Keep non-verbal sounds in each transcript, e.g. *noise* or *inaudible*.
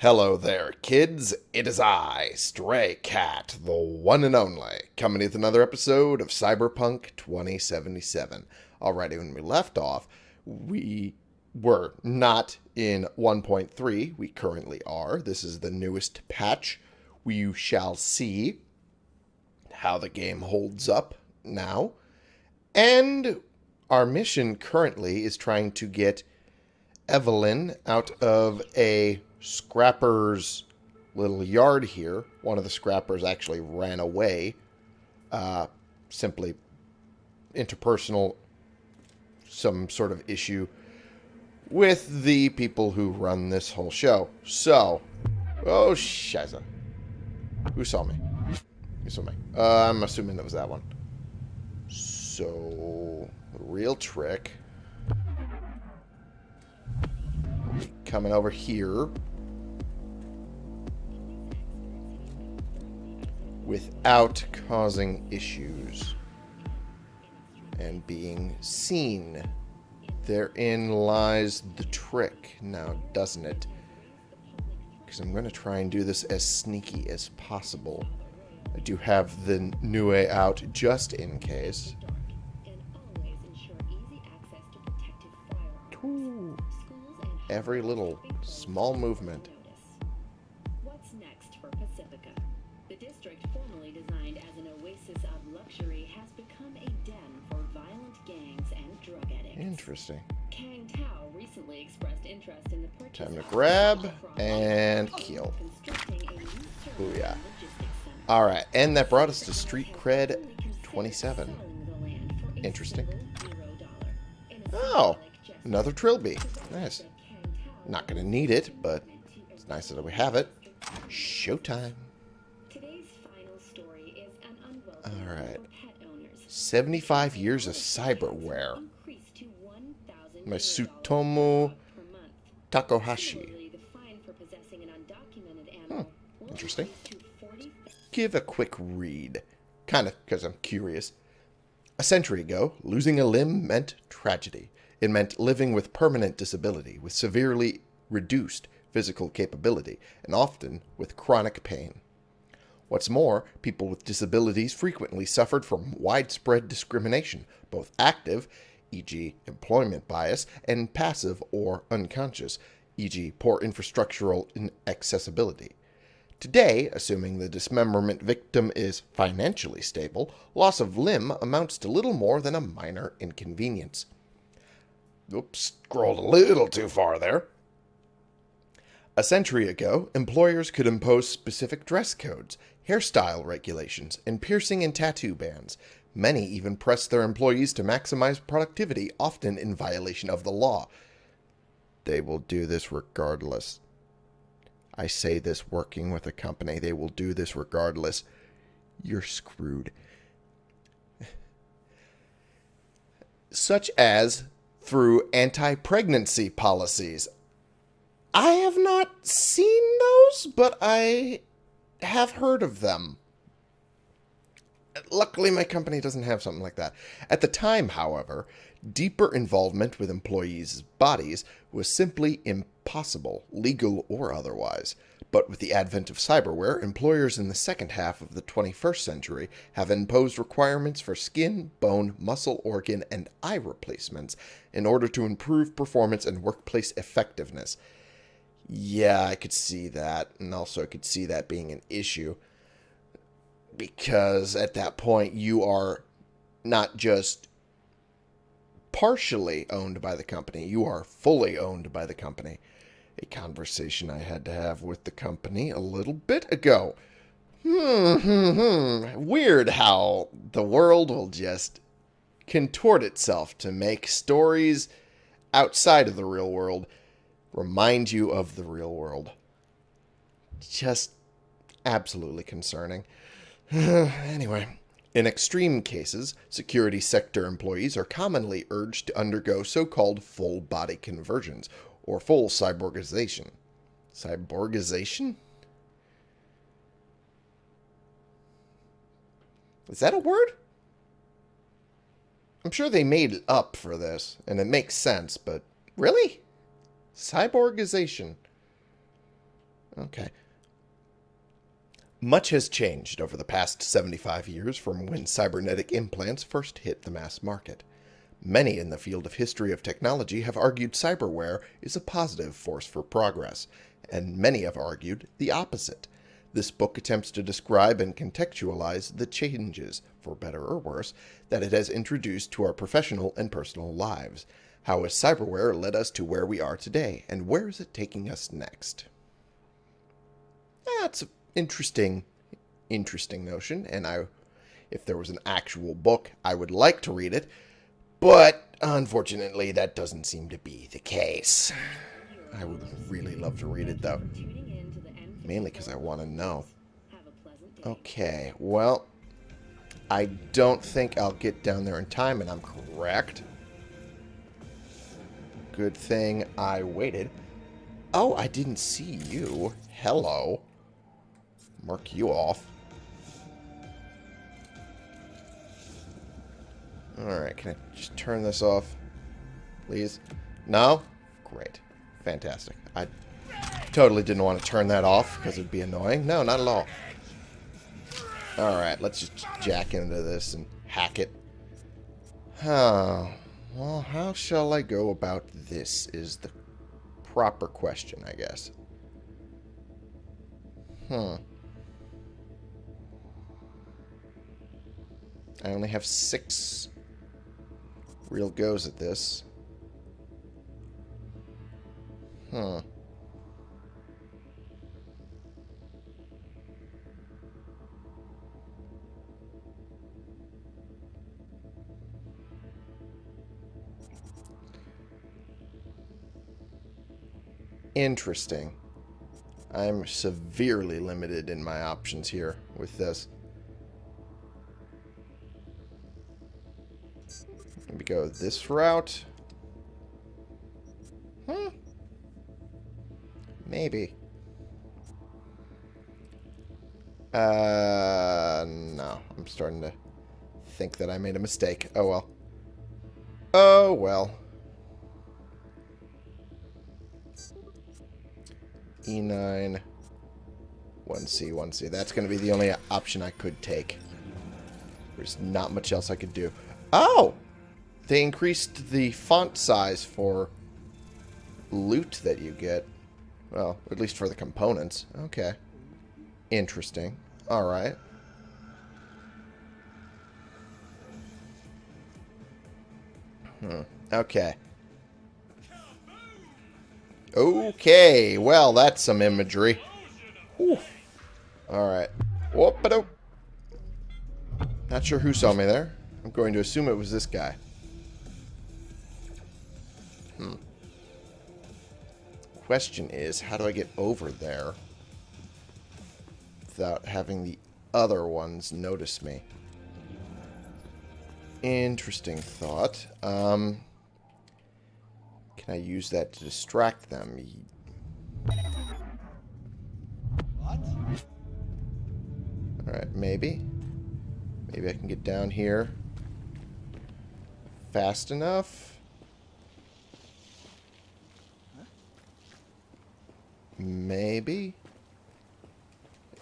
Hello there, kids. It is I, Stray Cat, the one and only, coming with another episode of Cyberpunk 2077. Alrighty, when we left off, we were not in 1.3. We currently are. This is the newest patch. We shall see how the game holds up now. And our mission currently is trying to get Evelyn out of a scrapper's little yard here. One of the scrappers actually ran away. Uh, simply interpersonal, some sort of issue with the people who run this whole show. So, oh, shiza. Who saw me? Who saw me? Uh, I'm assuming that was that one. So, real trick. Coming over here. Without causing issues. And being seen. Therein lies the trick, now doesn't it? Because I'm going to try and do this as sneaky as possible. I do have the new way out just in case. Ooh. Every little small movement. Interesting. Kang Tao recently expressed interest in the purchase Time to grab and kill. constructing a new server Ooh, yeah. and center. Alright, and that brought us to Street Cred has fully considered 27. selling the land for a Interesting. single zero dollar. In a Oh, another trilby. Nice. said Kang Tao Not going to need it, but it's nice that we have it. Showtime. Today's final story is an unwelcome All right. for pet owners. 75 years of cyberware. Increased to 1,000 My Sutomo per month. Takahashi. Similarly, the fine for possessing an undocumented animal will interesting. increase to 40 Give a quick read. Kind of, because I'm curious. A century ago, losing a limb meant tragedy. It meant living with permanent disability, with severely reduced physical capability, and often with chronic pain. What's more, people with disabilities frequently suffered from widespread discrimination, both active, e.g., employment bias, and passive or unconscious, e.g., poor infrastructural inaccessibility. Today, assuming the dismemberment victim is financially stable, loss of limb amounts to little more than a minor inconvenience. Oops, scrolled a little too far there. A century ago, employers could impose specific dress codes, hairstyle regulations, and piercing and tattoo bans. Many even press their employees to maximize productivity, often in violation of the law. They will do this regardless. I say this working with a company. They will do this regardless. You're screwed. Such as through anti pregnancy policies. I have not seen those, but I have heard of them. Luckily, my company doesn't have something like that. At the time, however, deeper involvement with employees' bodies was simply impossible, legal or otherwise. But with the advent of cyberware, employers in the second half of the 21st century have imposed requirements for skin, bone, muscle, organ, and eye replacements in order to improve performance and workplace effectiveness. Yeah, I could see that, and also I could see that being an issue because at that point you are not just partially owned by the company, you are fully owned by the company. A conversation I had to have with the company a little bit ago. Hmm, hmm, hmm. Weird how the world will just contort itself to make stories outside of the real world remind you of the real world. Just absolutely concerning. *sighs* anyway, in extreme cases, security sector employees are commonly urged to undergo so called full body conversions or full cyborgization. Cyborgization? Is that a word? I'm sure they made it up for this, and it makes sense, but really? Cyborgization. Okay. Much has changed over the past 75 years from when cybernetic implants first hit the mass market. Many in the field of history of technology have argued cyberware is a positive force for progress, and many have argued the opposite. This book attempts to describe and contextualize the changes, for better or worse, that it has introduced to our professional and personal lives. How has cyberware led us to where we are today, and where is it taking us next? That's an interesting, interesting notion, and I, if there was an actual book, I would like to read it, but unfortunately, that doesn't seem to be the case. I would really love to read it, though. Tuning in to the M3 Mainly because I want to know. Okay, well, I don't think I'll get down there in time, and I'm correct. Good thing I waited. Oh, I didn't see you. Hello. Mark you off. Alright, can I just turn this off? Please? No? Great. Fantastic. I totally didn't want to turn that off because it'd be annoying. No, not at all. Alright, let's just jack into this and hack it. Huh. Well, how shall I go about this is the proper question, I guess. Hmm. I only have six real goes at this. Hmm. Interesting. I'm severely limited in my options here with this. Go this route. Hmm. Maybe. Uh, no. I'm starting to think that I made a mistake. Oh well. Oh well. E9, 1C, 1C. That's going to be the only option I could take. There's not much else I could do. Oh! They increased the font size for loot that you get. Well, at least for the components. Okay. Interesting. Alright. Hmm. Okay. Okay, well, that's some imagery. Alright. Not sure who saw me there. I'm going to assume it was this guy. Hmm. Question is, how do I get over there without having the other ones notice me? Interesting thought. Um... Can I use that to distract them? What? Alright, maybe. Maybe I can get down here fast enough. Maybe.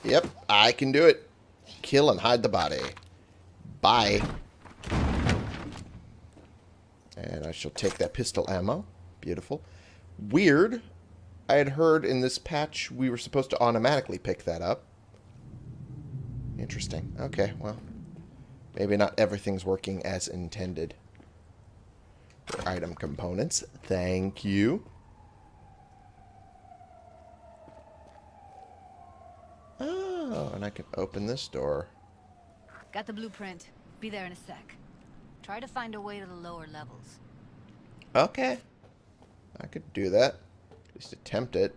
Yep, I can do it. Kill and hide the body. Bye. And I shall take that pistol ammo. Beautiful. Weird. I had heard in this patch we were supposed to automatically pick that up. Interesting. Okay, well. Maybe not everything's working as intended. Item components. Thank you. Oh, and I can open this door. Got the blueprint. Be there in a sec. Try to find a way to the lower levels. Okay. I could do that. At least attempt it.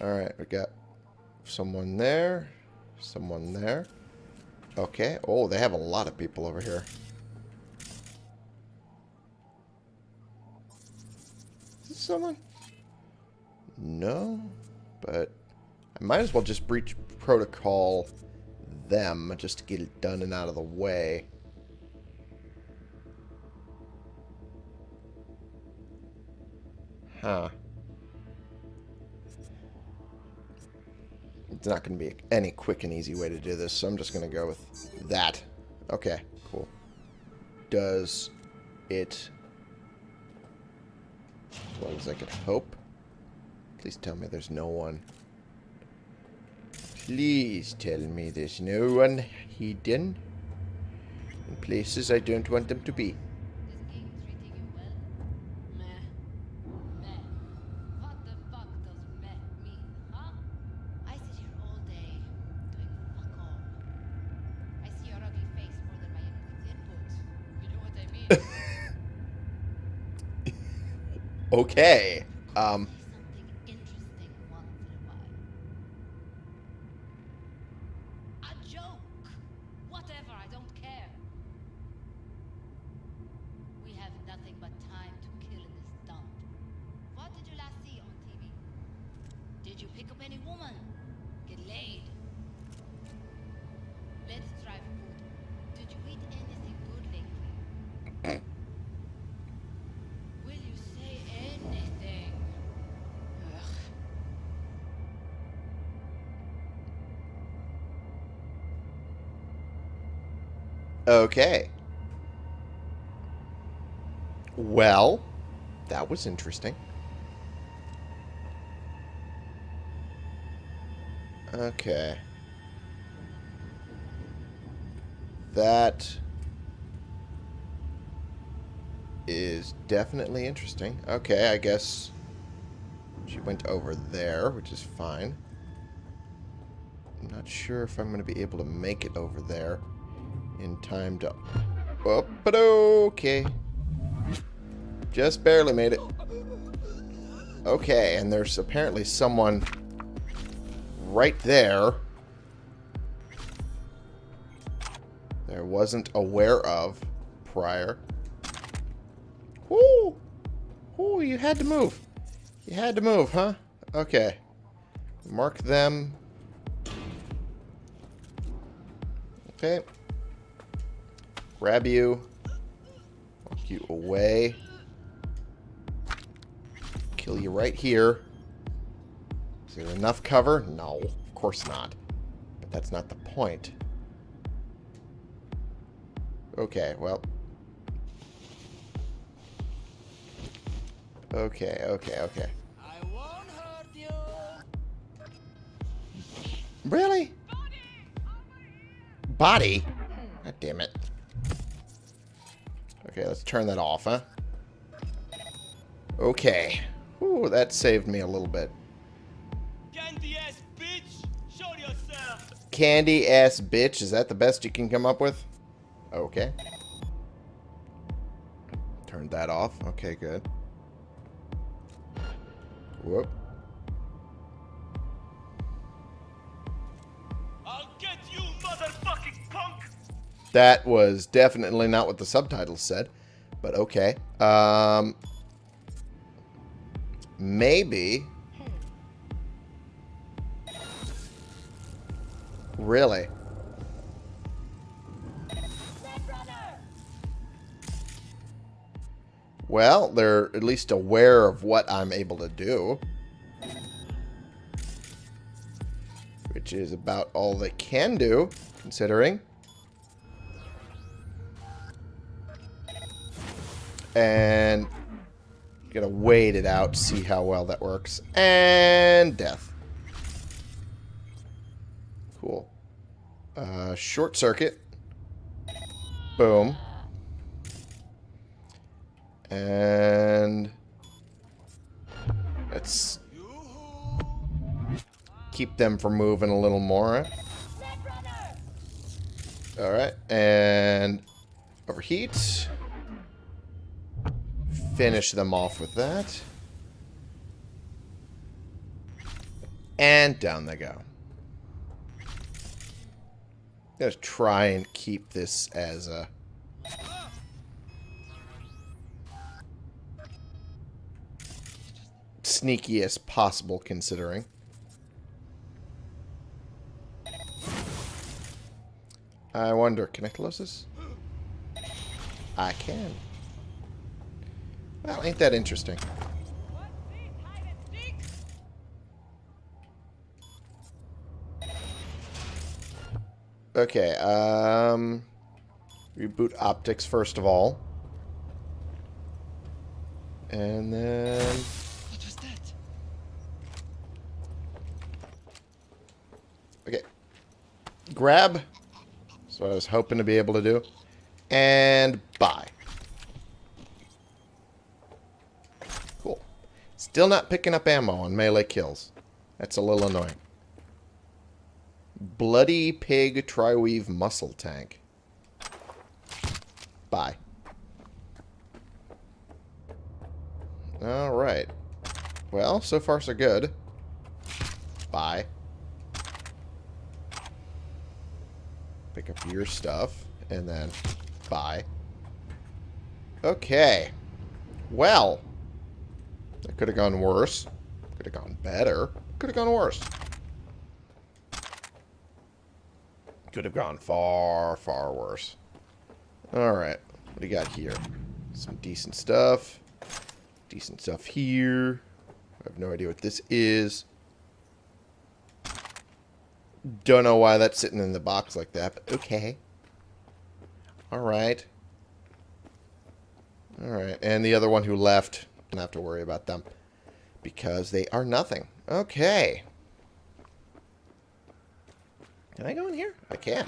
Alright, we got someone there. Someone there. Okay. Oh, they have a lot of people over here. Is this someone? No. But I might as well just breach protocol them just to get it done and out of the way. Huh. It's not going to be any quick and easy way to do this, so I'm just going to go with that. Okay, cool. Does it... As long as I could hope. Please tell me there's no one. Please tell me there's no one hidden in places I don't want them to be. *laughs* okay. king okay. Well, that was interesting. Okay. That is definitely interesting. Okay, I guess she went over there, which is fine. I'm not sure if I'm going to be able to make it over there in time to... Oh, but okay. Just barely made it. Okay, and there's apparently someone right there there wasn't aware of prior. Whoo! Whoo, you had to move. You had to move, huh? Okay. Mark them. Okay. Grab you. Walk you away. Kill you right here. Is there enough cover? No, of course not. But that's not the point. Okay, well. Okay, okay, okay. I won't hurt you. Really? Body? God damn it. Okay, let's turn that off, huh? Okay. Ooh, that saved me a little bit. Candy ass bitch. Show yourself. Candy ass bitch, is that the best you can come up with? Okay. Turned that off. Okay, good. Whoop. That was definitely not what the subtitles said, but okay. Um, maybe. Really? Well, they're at least aware of what I'm able to do. Which is about all they can do, considering. And gonna wait it out, see how well that works. And death. Cool. Uh, short circuit. Boom. And let's keep them from moving a little more. Alright, and overheat. Finish them off with that. And down they go. Gonna try and keep this as a sneaky as possible considering. I wonder, can I close this? I can. Well, ain't that interesting. Okay, um... Reboot optics first of all. And then... What was that? Okay. Grab. That's what I was hoping to be able to do. And buy. Still not picking up ammo on melee kills. That's a little annoying. Bloody Pig Triweave Muscle Tank. Bye. Alright. Well, so far so good. Bye. Pick up your stuff, and then bye. Okay. Well. That could have gone worse. Could have gone better. Could have gone worse. Could have gone far, far worse. Alright. What do you got here? Some decent stuff. Decent stuff here. I have no idea what this is. Don't know why that's sitting in the box like that, but okay. Alright. Alright, and the other one who left, don't have to worry about them. Because they are nothing. Okay. Can I go in here? I can.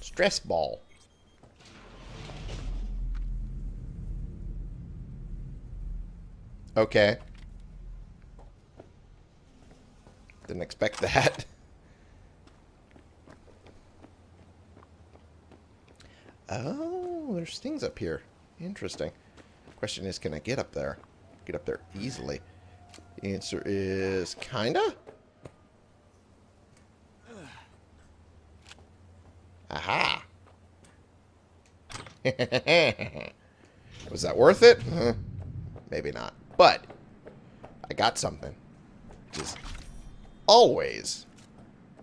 Stress ball. Okay. Didn't expect *laughs* that. Oh, there's things up here. Interesting. Question is, can I get up there? Get up there easily. The answer is kinda. Aha. *laughs* Was that worth it? Maybe not. But I got something. Just always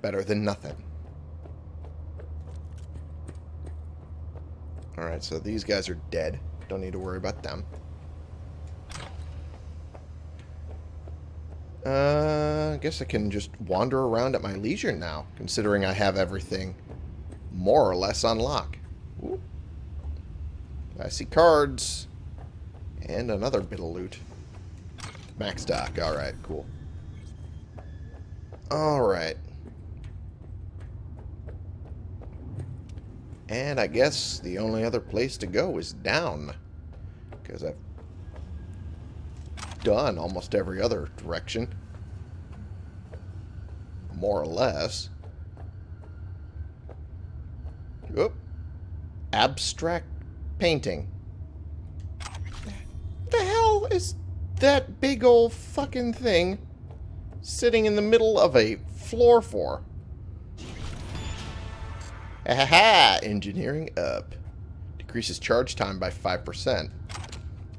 better than nothing. Alright, so these guys are dead. Don't need to worry about them. Uh, I guess I can just wander around at my leisure now, considering I have everything more or less on lock. Ooh. I see cards. And another bit of loot. Max stock. Alright, cool. Alright. And I guess the only other place to go is down. Because I've done almost every other direction. More or less. Oop. Abstract painting. What The hell is that big old fucking thing sitting in the middle of a floor for? Aha! Engineering up. Decreases charge time by 5%.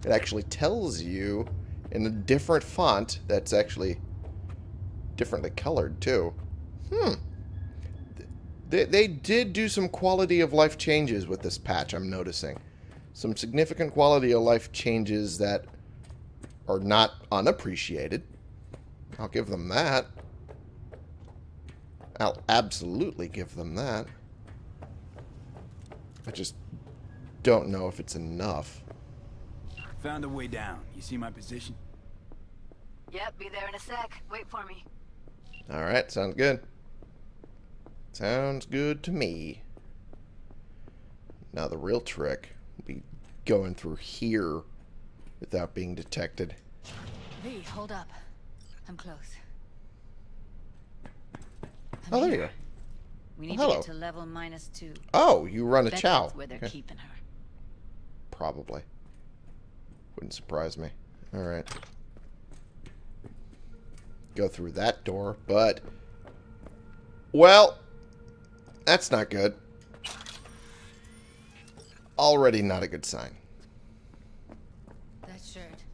It actually tells you in a different font that's actually differently colored, too. Hmm. They, they did do some quality of life changes with this patch, I'm noticing. Some significant quality of life changes that are not unappreciated. I'll give them that. I'll absolutely give them that. I just don't know if it's enough. Found a way down. You see my position? Yep, be there in a sec. Wait for me. Alright, sounds good. Sounds good to me. Now the real trick will be going through here without being detected. V, hold up. I'm close. I'm Oh, there here. you are. We oh, need Hello. to get to level minus two. Oh, you run a Bet chow. that's where they're Okay. keeping her. Probably. Wouldn't surprise me. Alright. Go through that door, but... Well, that's not good. Already not a good sign. That shirt.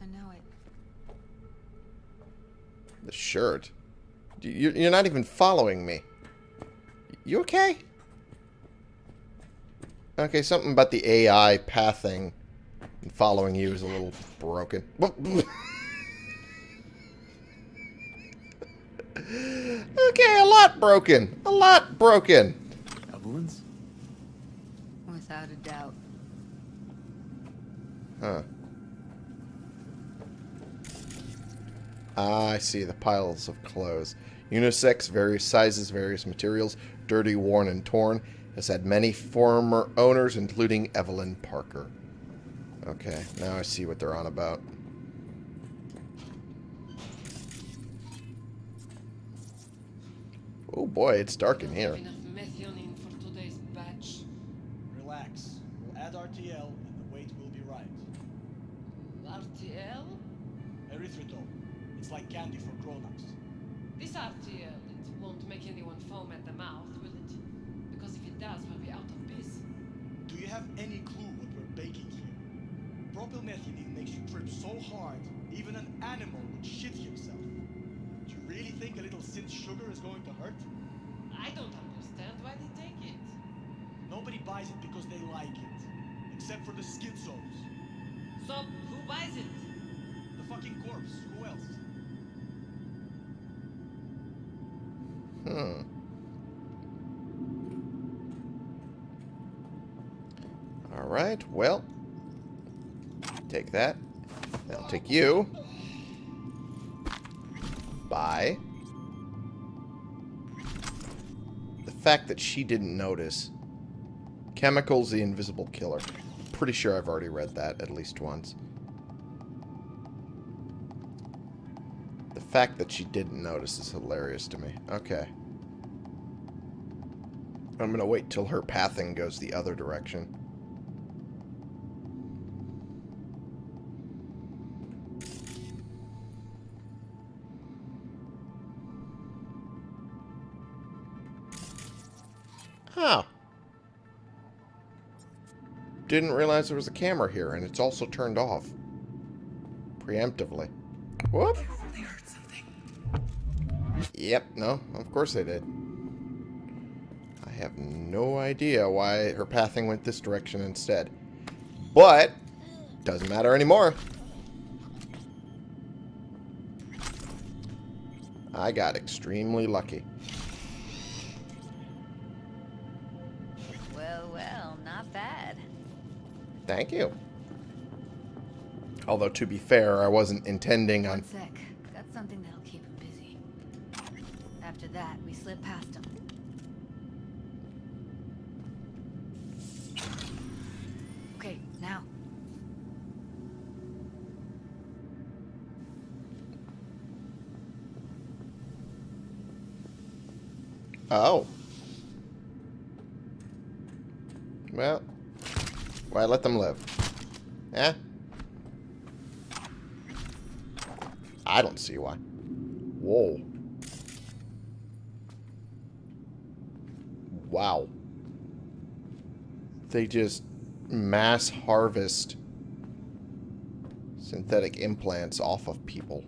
I know it. The shirt. You're not even following me. You okay? Okay, something about the AI pathing and following you is a little broken. *laughs* Okay, a lot broken. A lot broken. Evelyn's? Without a doubt. Huh. Ah, I see the piles of clothes. Unisex, various sizes, various materials, dirty, worn, and torn. Has had many former owners, including Evelyn Parker. Okay, now I see what they're on about. Oh boy, it's dark in here. Enough methionine for today's batch. Relax. We'll add RTL and the weight will be right. RTL? Erythritol. It's like candy for grown-ups. This RTL, it won't make anyone foam at the mouth, will it? Because if it does, we'll be out of biz. Do you have any clue what we're baking here? Propylmethionine makes you trip so hard, even an animal would shit himself. Do you really think a little synth sugar is going to hurt? I don't understand why they take it. Nobody buys it because they like it. Except for the schizos. So, who buys it? The fucking corpse. Who else? Hmm. Alright, well. Take that. I'll take you. Bye. The fact that she didn't notice. Chemicals, the invisible killer. Pretty sure I've already read that at least once. Fact that she didn't notice is hilarious to me. Okay. I'm going to wait till her pathing goes the other direction. Huh. Didn't realize there was a camera here, and it's also turned off. Preemptively. Whoop. Yep, no, of course they did. I have no idea why her pathing went this direction instead. But, doesn't matter anymore. I got extremely lucky. Well, well, not bad. Thank you. Although, to be fair, I wasn't intending on... One sec. Got something that'll keep him busy. After that, we slip past them. Okay, now. Oh. Well, why let them live? Eh? I don't see why. They just mass harvest synthetic implants off of people.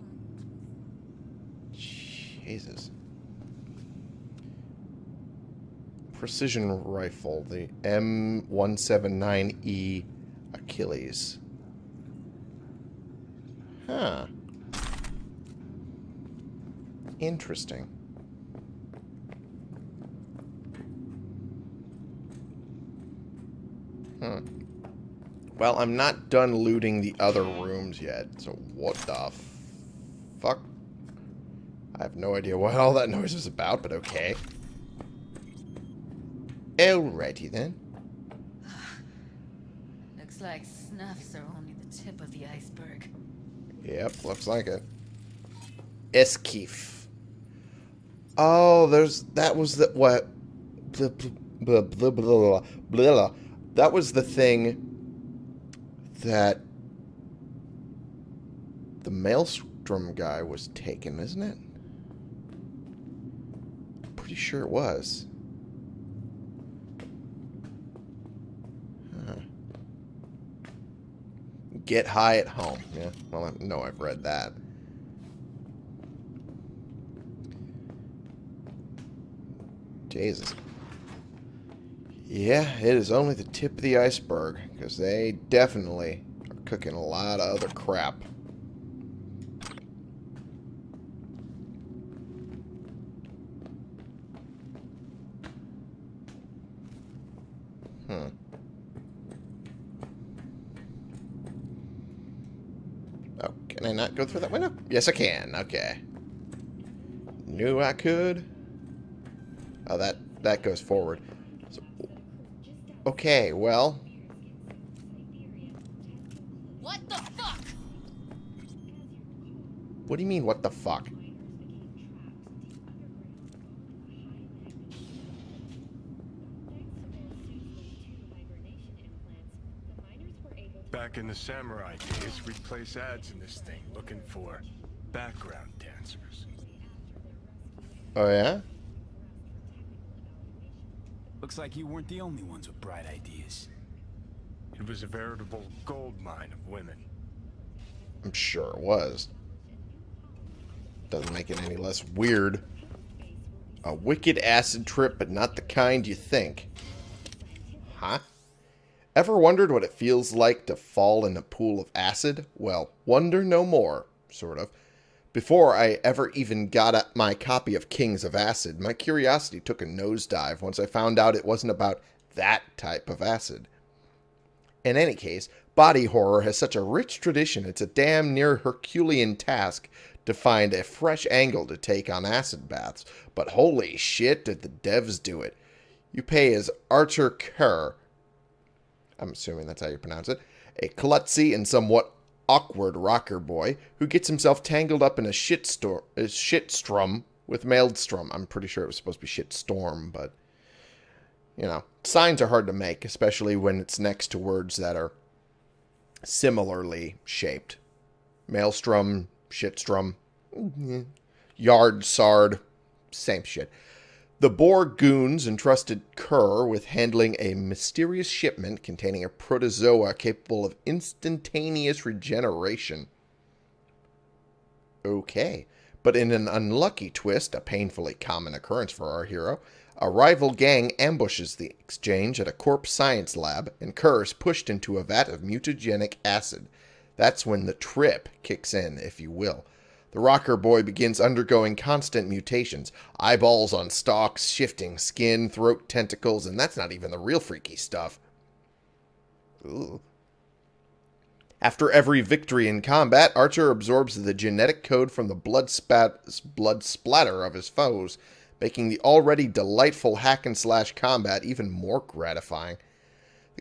Jesus. Precision rifle, the M179E Achilles. Huh. Interesting. Well, I'm not done looting the other rooms yet, so what the fuck? I have no idea what all that noise is about, but okay. Alrighty then. Looks like snuffs are only the tip of the iceberg. Yep, looks like it. Eskeef. Oh, there's that was the what? Blah, blah, blah, blah, blah, blah, blah. That was the thing that the Maelstrom guy was taken, isn't it? Pretty sure it was. Get high at home. Yeah, well, I know I've read that. Jesus. Yeah, it is only the tip of the iceberg, because they definitely are cooking a lot of other crap. Hmm. Oh, can I not go through that window? Yes, I can. Okay. Knew I could. Oh, that, that goes forward. So, okay, well, What the fuck? what do you mean? What the fuck? Back in the samurai days, we'd place ads in this thing looking for background dancers. Oh yeah. Looks like you weren't the only ones with bright ideas. It was a veritable gold mine of women. I'm sure it was. Doesn't make it any less weird. A wicked acid trip, but not the kind you think. Huh? Ever wondered what it feels like to fall in a pool of acid? Well, wonder no more, sort of. Before I ever even got my copy of Kings of Acid, my curiosity took a nosedive once I found out it wasn't about that type of acid. In any case, body horror has such a rich tradition, it's a damn near Herculean task to find a fresh angle to take on acid baths. But holy shit, did the devs do it. You pay as Archer Kerr, I'm assuming that's how you pronounce it, a klutzy and somewhat awkward rocker boy who gets himself tangled up in a shitstorm, a shitstrum with Maelstrom. I'm pretty sure it was supposed to be shitstorm, but you know, signs are hard to make, especially when it's next to words that are similarly shaped. Maelstrom, shitstrum, mm, yard, sard, same shit. The Boer goons entrusted Kerr with handling a mysterious shipment containing a protozoa capable of instantaneous regeneration. Okay. But in an unlucky twist, a painfully common occurrence for our hero, a rival gang ambushes the exchange at a corp science lab, and Kerr is pushed into a vat of mutagenic acid. That's when the trip kicks in, if you will. The rocker boy begins undergoing constant mutations eyeballs on stalks, shifting skin, throat tentacles, and that's not even the real freaky stuff. Ooh. After every victory in combat, Archer absorbs the genetic code from the blood, spat- blood splatter of his foes, making the already delightful hack and slash combat even more gratifying.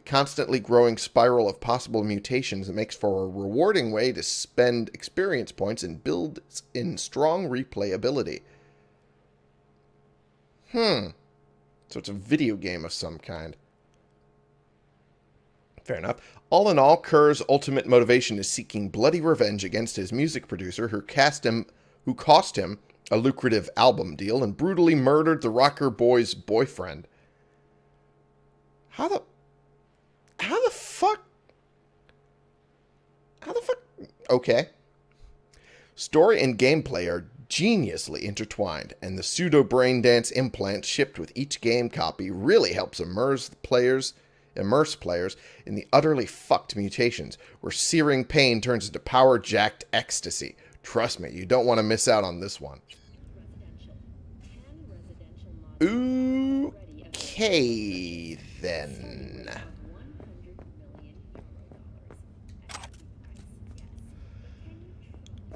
Constantly growing spiral of possible mutations that makes for a rewarding way to spend experience points and build in strong replayability. Hmm. So it's a video game of some kind. Fair enough. All in all, Kerr's ultimate motivation is seeking bloody revenge against his music producer who cast him who cost him a lucrative album deal and brutally murdered the rocker boy's boyfriend. How the how the fuck? How the fuck? Okay. Story and gameplay are geniusly intertwined and the pseudo brain dance implant shipped with each game copy really helps immerse the players immerse players in the utterly fucked mutations where searing pain turns into power jacked ecstasy. Trust me you don't want to miss out on this one. Ooh, okay then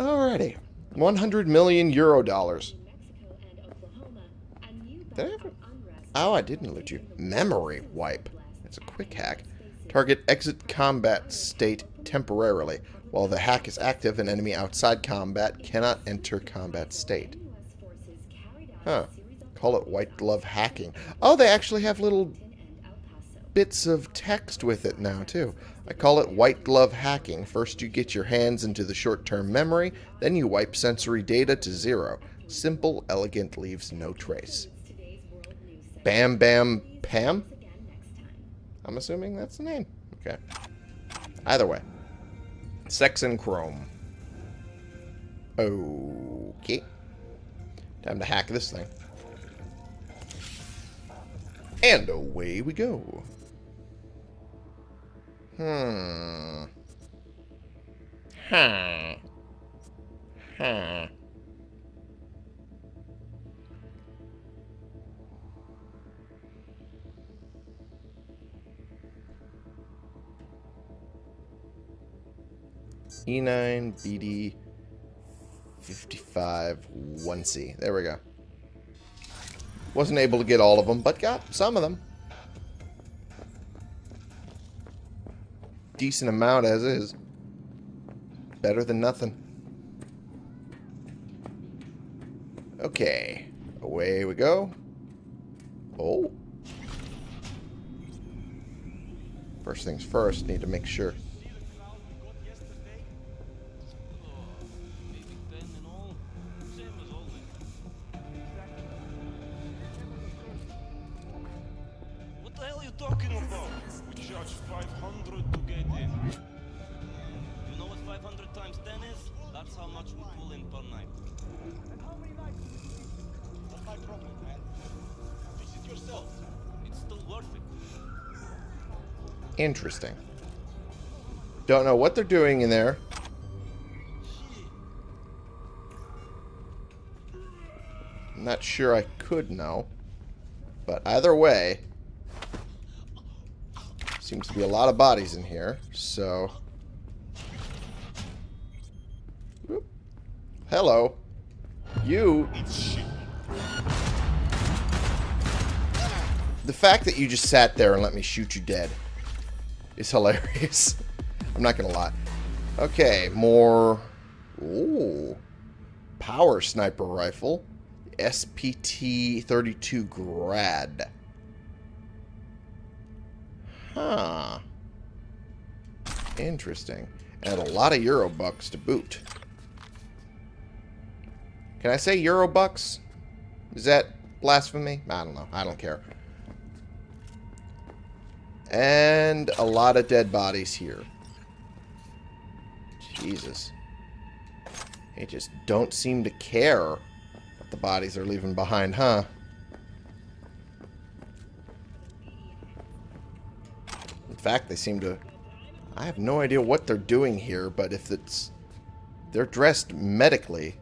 Alrighty. 100 million euro dollars. Did I ever... Oh, I didn't alert you. Memory wipe. It's a quick hack. Target exit combat state temporarily. While the hack is active, an enemy outside combat cannot enter combat state. Huh. Call it white glove hacking. Oh, they actually have little bits of text with it now, too. I call it white glove hacking. First you get your hands into the short-term memory, then you wipe sensory data to zero. Simple, elegant, leaves no trace. Bam Bam Pam? I'm assuming that's the name. Okay. Either way. Sex and Chrome. Okay. Time to hack this thing. And away we go. Hmm. Huh. Huh. E9 BD 55 1C. There we go. Wasn't able to get all of them, but got some of them. Decent amount as is. Better than nothing. Okay. Away we go. Oh. First things first, need to make sure. Interesting. Don't know what they're doing in there. I'm not sure I could know. But either way, seems to be a lot of bodies in here, so... Whoop. Hello. You... The fact that you just sat there and let me shoot you dead is hilarious. *laughs* I'm not gonna lie. Okay, more... Ooh. Power sniper rifle. SPT-32 Grad. Huh. Interesting. And a lot of Euro bucks to boot. Can I say Euro bucks? Is that blasphemy? I don't know. I don't care. And a lot of dead bodies here. Jesus. They just don't seem to care what the bodies are leaving behind, huh? In fact, they seem to... I have no idea what they're doing here, but if it's... They're dressed medically.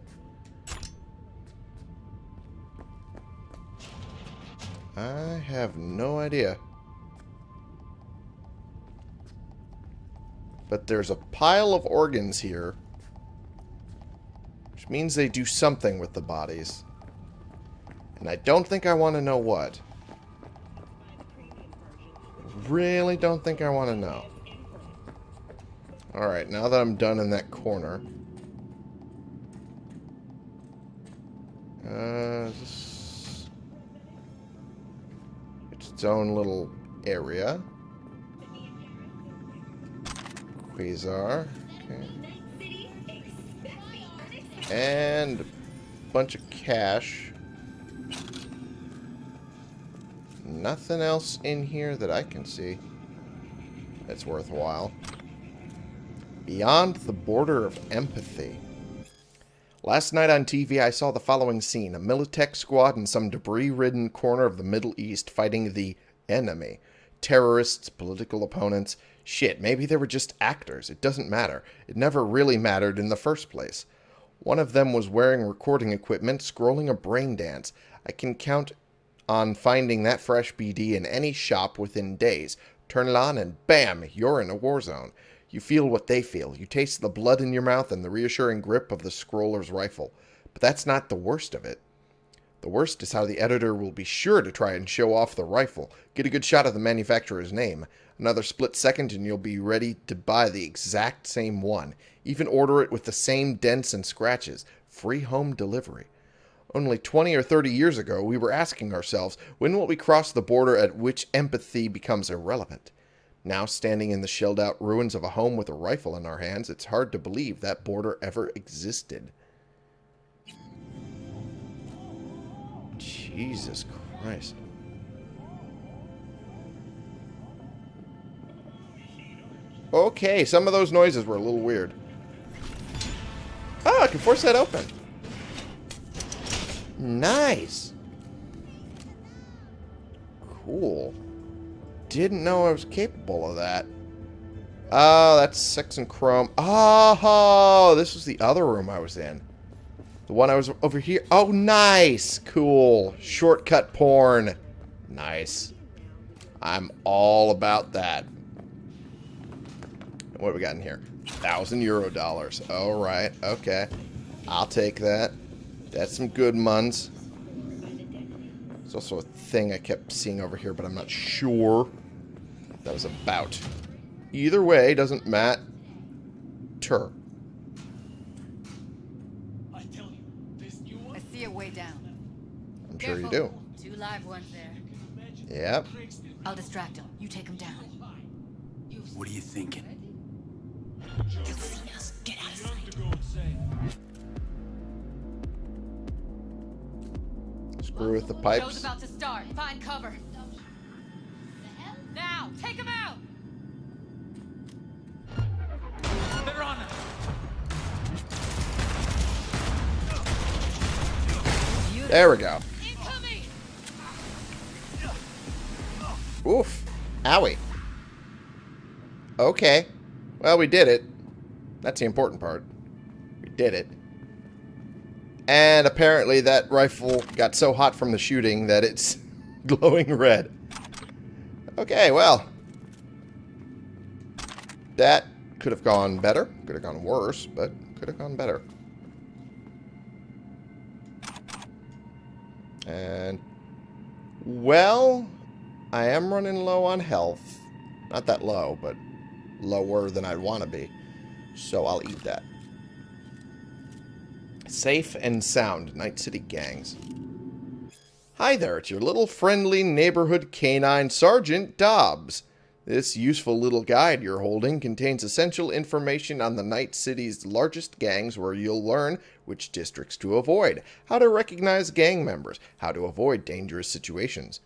I have no idea. But there's a pile of organs here. Which means they do something with the bodies. And I don't think I want to know what. Really don't think I want to know. Alright, now that I'm done in that corner. Uh. It's its own little area. Quasar. Okay. And a bunch of cash. Nothing else in here that I can see that's worthwhile. Beyond the border of empathy. Last night on TV, I saw the following scene. A Militech squad in some debris-ridden corner of the Middle East fighting the enemy. Terrorists, political opponents. Shit, maybe they were just actors. It doesn't matter. It never really mattered in the first place. One of them was wearing recording equipment, scrolling a brain dance. I can count on finding that fresh BD in any shop within days. Turn it on and bam, you're in a war zone. You feel what they feel. You taste the blood in your mouth and the reassuring grip of the scroller's rifle. But that's not the worst of it. The worst is how the editor will be sure to try and show off the rifle. Get a good shot of the manufacturer's name. Another split second and you'll be ready to buy the exact same one. Even order it with the same dents and scratches. Free home delivery. Only 20 or 30 years ago, we were asking ourselves, when will we cross the border at which empathy becomes irrelevant? Now, standing in the shelled out ruins of a home with a rifle in our hands, it's hard to believe that border ever existed. Jesus Christ. Okay, some of those noises were a little weird. Oh, I can force that open. Nice. Cool. Didn't know I was capable of that. Oh, that's sex and chrome. Oh, this was the other room I was in. The one I was over here. Oh, nice. Cool. Shortcut porn. Nice. I'm all about that. What we got in here? Thousand euro dollars. All right. Okay. I'll take that. That's some good muns. There's also a thing I kept seeing over here, but I'm not sure that was about. Either way, doesn't matter. I tell you, this new one. I see a way down. I'm sure you do. Two live ones there. Yep. I'll distract him. You take him down. What are you thinking? He'll see us. Get out of sight. To go insane. Screw with the pipes. Show's pipes. about to start. Find cover. Now, take him out. They're on There we go. Oof. Owie. Okay. Well, we did it. That's the important part. We did it. And apparently that rifle got so hot from the shooting that it's *laughs* glowing red. Okay, well. That could have gone better. Could have gone worse, but could have gone better. And, well, I am running low on health. Not that low, but lower than I'd want to be. So I'll eat that. Safe and sound, Night City gangs. Hi there, it's your little friendly neighborhood canine Sergeant Dobbs. This useful little guide you're holding contains essential information on the Night City's largest gangs where you'll learn which districts to avoid, how to recognize gang members, how to avoid dangerous situations.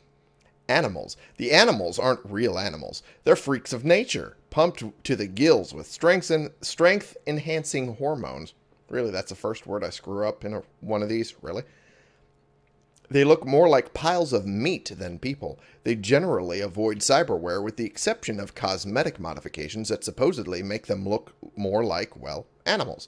Animals. The animals aren't real animals. They're freaks of nature, pumped to the gills with strength and strength enhancing hormones. Really, that's the first word I screw up in a, one of these, really. They look more like piles of meat than people. They generally avoid cyberware with the exception of cosmetic modifications that supposedly make them look more like, well, animals.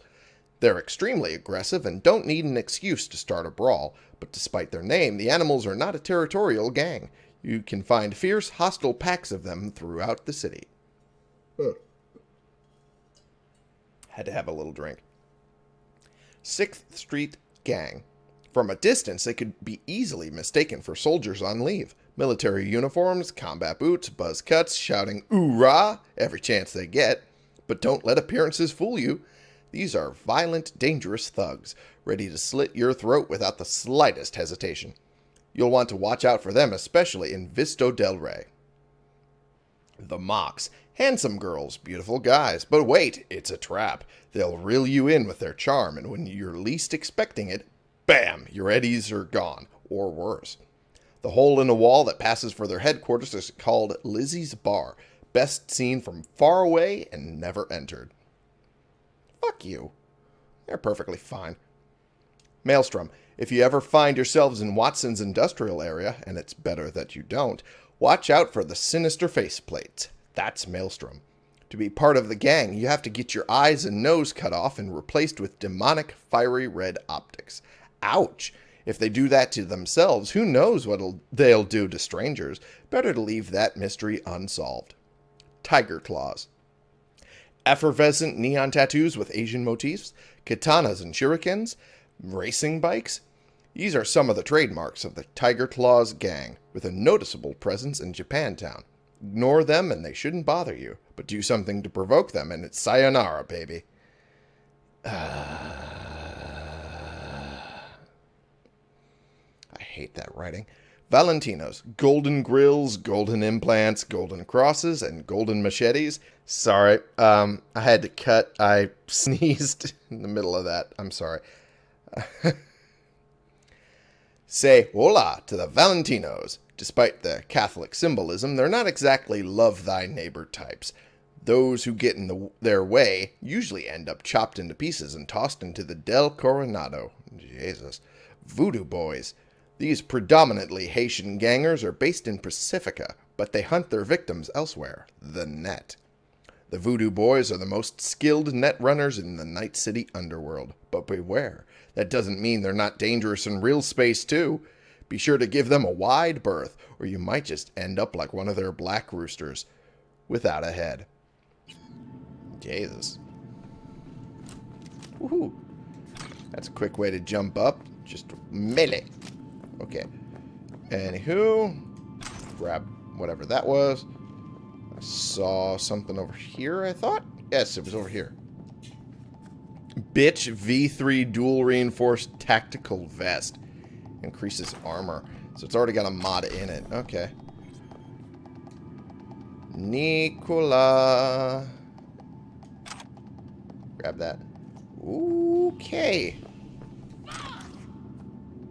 They're extremely aggressive and don't need an excuse to start a brawl, but despite their name, the animals are not a territorial gang. You can find fierce, hostile packs of them throughout the city. Had to have a little drink. Sixth Street Gang. From a distance, they could be easily mistaken for soldiers on leave. Military uniforms, combat boots, buzz cuts, shouting "Oorah!" every chance they get. But don't let appearances fool you. These are violent, dangerous thugs, ready to slit your throat without the slightest hesitation. You'll want to watch out for them, especially in Vista del Rey. The Mox. Handsome girls, beautiful guys. But wait, it's a trap. They'll reel you in with their charm, and when you're least expecting it, bam, your eddies are gone, or worse. The hole in a wall that passes for their headquarters is called Lizzie's Bar, best seen from far away and never entered. Fuck you. They're perfectly fine. Maelstrom, if you ever find yourselves in Watson's industrial area, and it's better that you don't, watch out for the sinister faceplates. That's Maelstrom. To be part of the gang, you have to get your eyes and nose cut off and replaced with demonic, fiery red optics. Ouch! If they do that to themselves, who knows what they'll do to strangers? Better to leave that mystery unsolved. Tiger Claws. Effervescent neon tattoos with Asian motifs, katanas and shurikens, racing bikes. These are some of the trademarks of the Tiger Claws gang, with a noticeable presence in Japantown. Ignore them and they shouldn't bother you, but do something to provoke them and it's sayonara, baby. I hate that writing. Valentino's, golden grills, golden implants, golden crosses, and golden machetes. Sorry, um, I had to cut. I *laughs* sneezed in the middle of that. I'm sorry. *laughs* Say hola to the Valentinos. Despite the Catholic symbolism, they're not exactly love thy neighbor types. Those who get in the, their way usually end up chopped into pieces and tossed into the Del Coronado. Jesus. Voodoo boys. These predominantly Haitian gangers are based in Pacifica, but they hunt their victims elsewhere, the net. The Voodoo Boys are the most skilled net runners in the Night City underworld. But beware, that doesn't mean they're not dangerous in real space, too. Be sure to give them a wide berth, or you might just end up like one of their black roosters, without a head. Jesus. Woohoo. That's a quick way to jump up. Just melee. Okay. Anywho, grab whatever that was. I saw something over here, I thought? Yes, it was over here. Bitch V3 dual reinforced tactical vest. Increases armor. So it's already got a mod in it. Okay. Nicola. Grab that. Okay.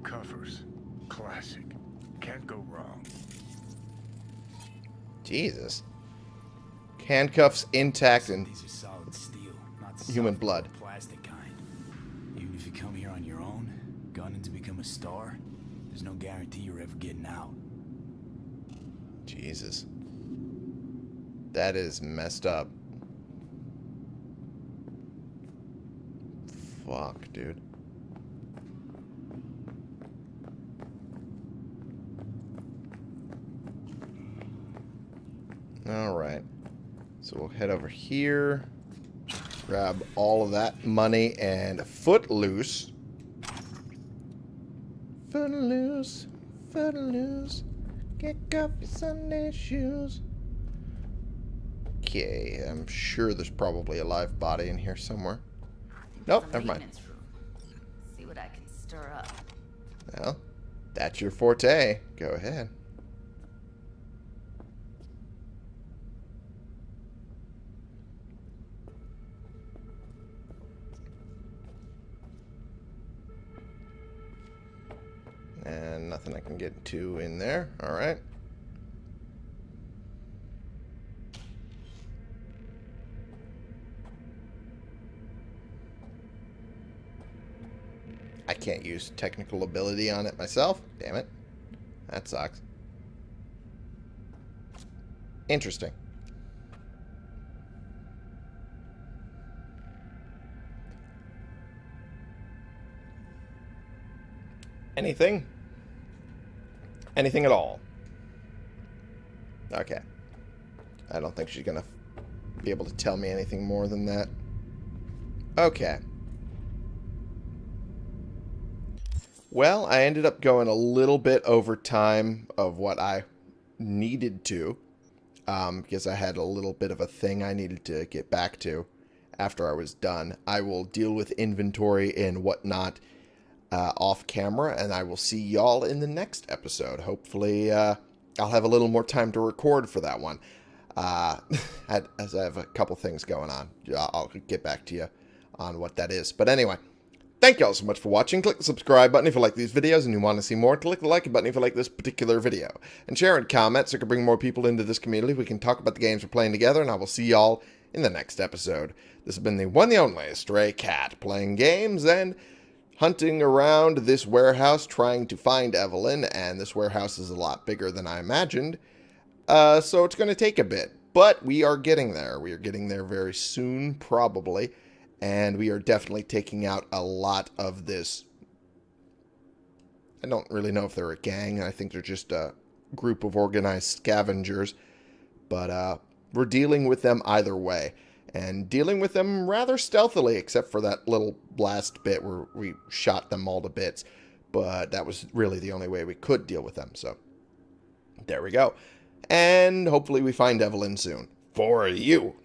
Cuffers. Classic. Can't go wrong. Jesus. Handcuffs intact and These are solid steel, Human blood. Gunning to become a star, there's no guarantee you're ever getting out. Jesus. That is messed up. Fuck, dude. Alright. So we'll head over here. Grab all of that money and Footloose. Footloose. Footloose. Kick off your Sunday shoes. Okay, I'm sure there's probably a live body in here somewhere. Nope, never mind. See what I can stir up. Well, that's your forte. Go ahead. Nothing I can get to in there. Alright. I can't use technical ability on it myself. Damn it. That sucks. Interesting. Anything? Anything at all? Okay. I don't think she's gonna be able to tell me anything more than that. Okay. Well, I ended up going a little bit over time of what I needed to, um, because I had a little bit of a thing I needed to get back to after I was done. I will deal with inventory and whatnot uh, off camera, and I will see y'all in the next episode. Hopefully, uh, I'll have a little more time to record for that one. Uh, *laughs* as I have a couple things going on, I'll get back to you on what that is. But anyway. Thank y'all so much for watching. Click the subscribe button if you like these videos and you want to see more. Click the like button if you like this particular video. And share and comment so we can bring more people into this community. We can talk about the games we're playing together, and I will see y'all in the next episode. This has been the one the only Stray Cat, playing games and hunting around this warehouse trying to find Evelyn, and this warehouse is a lot bigger than I imagined. Uh, so it's going to take a bit, but we are getting there. We are getting there very soon, probably and we are definitely taking out a lot of this. I don't really know if they're a gang. I think they're just a group of organized scavengers, but uh, we're dealing with them either way, and dealing with them rather stealthily, except for that little blast bit where we shot them all to bits. But that was really the only way we could deal with them. So there we go, and hopefully we find Evelyn soon for you.